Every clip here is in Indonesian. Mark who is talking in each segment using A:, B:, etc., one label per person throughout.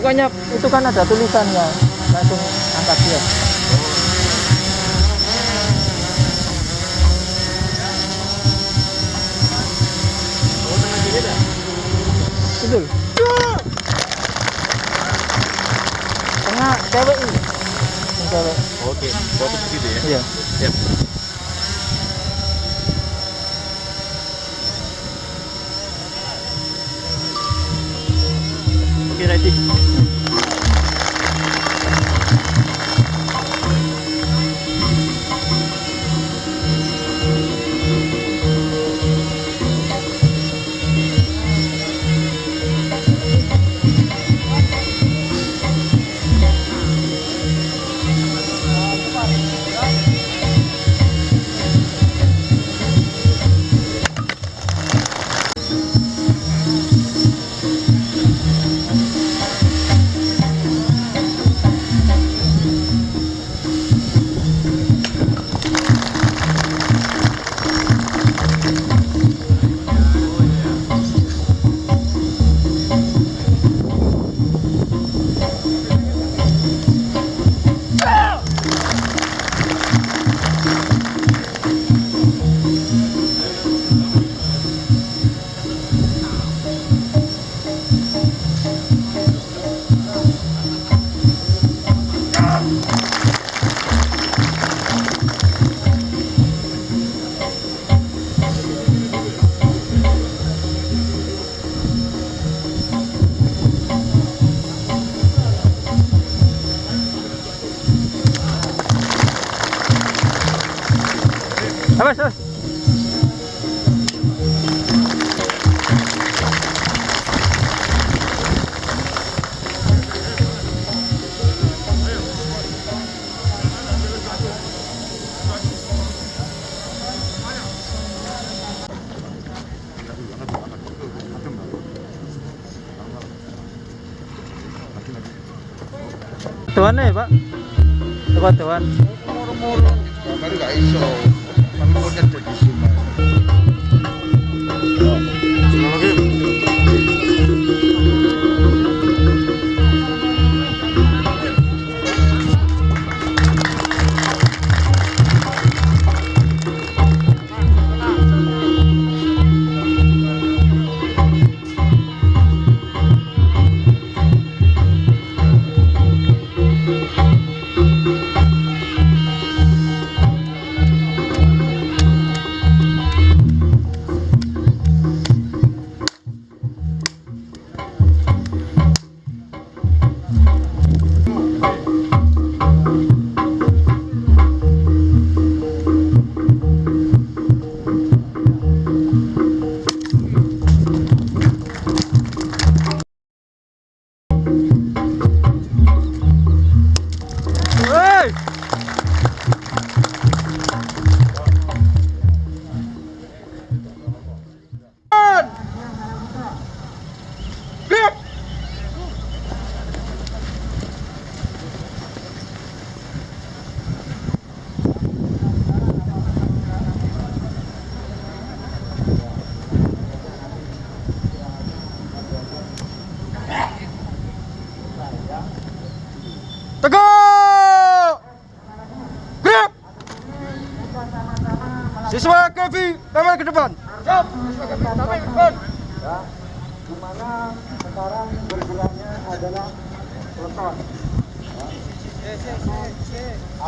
A: ya?
B: Ya, pokoknya itu kan ada tulisannya. Langsung angkat dia. Betul. Tengah cewek ini. Cewek.
A: Oke, fokus gitu ya.
B: Iya.
A: Siap. Oke, ready.
B: Tuan ya, Pak? Tepat tuan.
C: moro-moro gambar gak iso el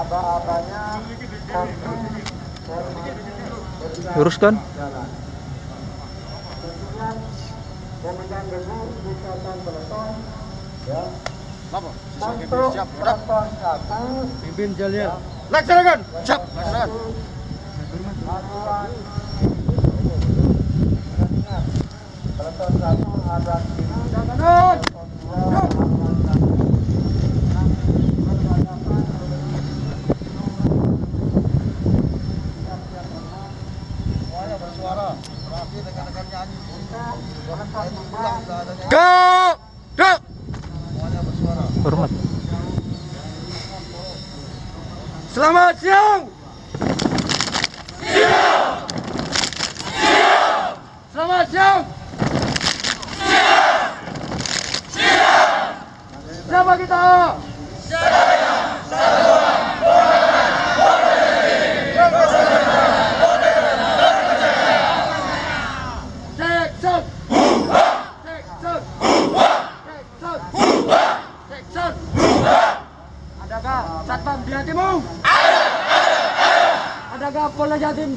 C: aba-abanya satu.
B: Luruskan.
C: jalan ya. Untuk peleton satu
B: Pimpin Jalil.
C: laksanakan siap laksanakan satu. Ada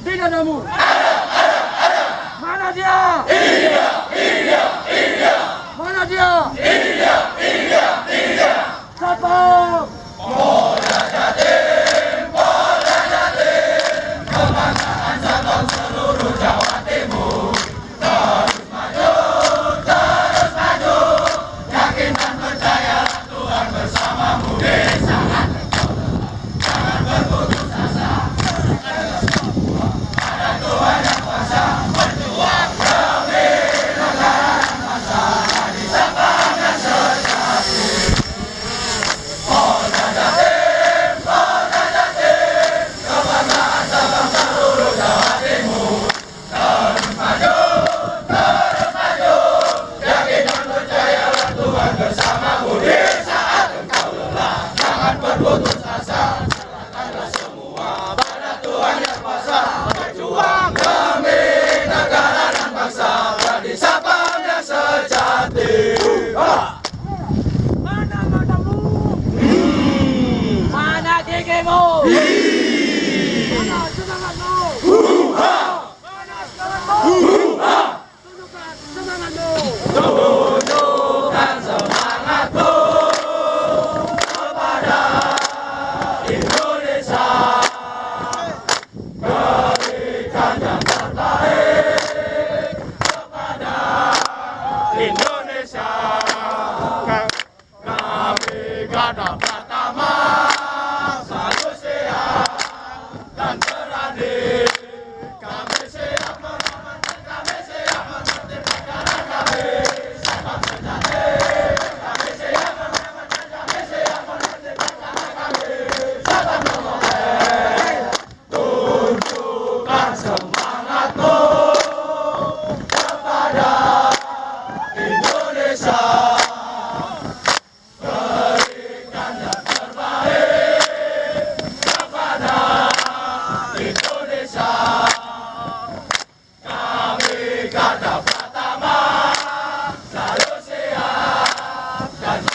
C: Argentina en
B: amor.
C: Raja.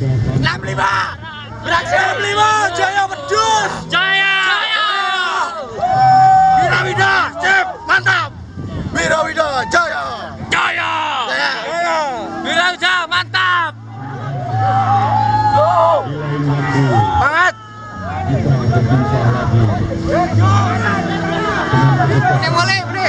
C: 65 beraksi 65 jaya pedus jaya. Wirawida sip mantap. Wirawida jaya. Jaya. Jaya. Wirawida mantap. Semangat Ini
D: ini